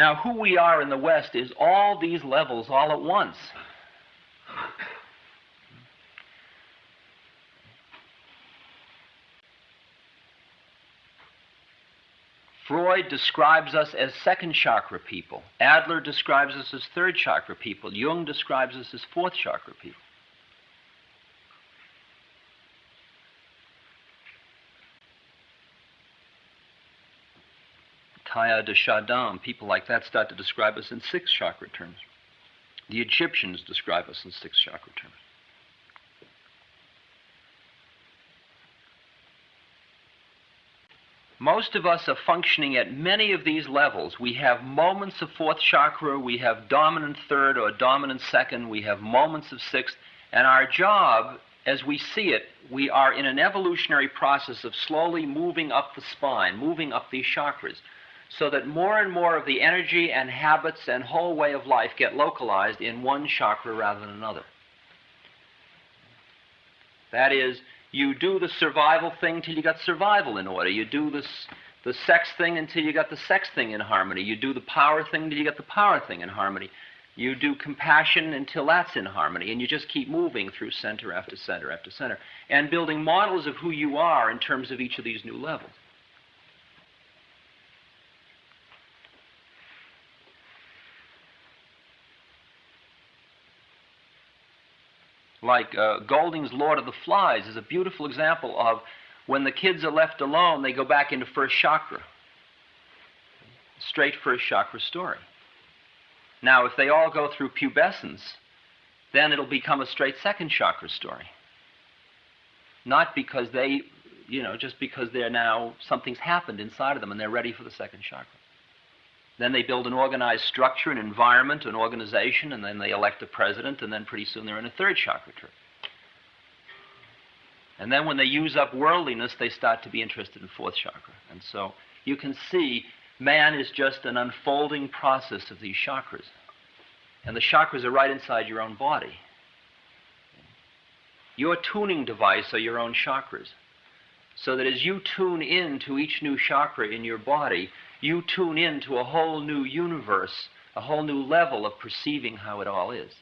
Now, who we are in the West is all these levels all at once. Freud describes us as second chakra people. Adler describes us as third chakra people. Jung describes us as fourth chakra people. Teilhard de Chardin, people like that start to describe us in six chakra terms. The Egyptians describe us in six chakra terms. Most of us are functioning at many of these levels. We have moments of fourth chakra, we have dominant third or dominant second, we have moments of sixth, and our job, as we see it, we are in an evolutionary process of slowly moving up the spine, moving up these chakras, so that more and more of the energy and habits and whole way of life get localized in one chakra rather than another. That is, you do the survival thing till you got survival in order. You do this, the sex thing until you got the sex thing in harmony. You do the power thing till you got the power thing in harmony. You do compassion until that's in harmony. And you just keep moving through center after center after center and building models of who you are in terms of each of these new levels. Like uh, Golding's Lord of the Flies is a beautiful example of when the kids are left alone, they go back into first chakra. Straight first chakra story. Now, if they all go through pubescence, then it'll become a straight second chakra story. Not because they, you know, just because they're now, something's happened inside of them and they're ready for the second chakra. Then they build an organized structure, an environment, an organization, and then they elect a president, and then pretty soon they're in a third chakra trip. And then when they use up worldliness, they start to be interested in fourth chakra. And so you can see man is just an unfolding process of these chakras. And the chakras are right inside your own body. Your tuning device are your own chakras. So that as you tune in to each new chakra in your body, you tune in to a whole new universe, a whole new level of perceiving how it all is.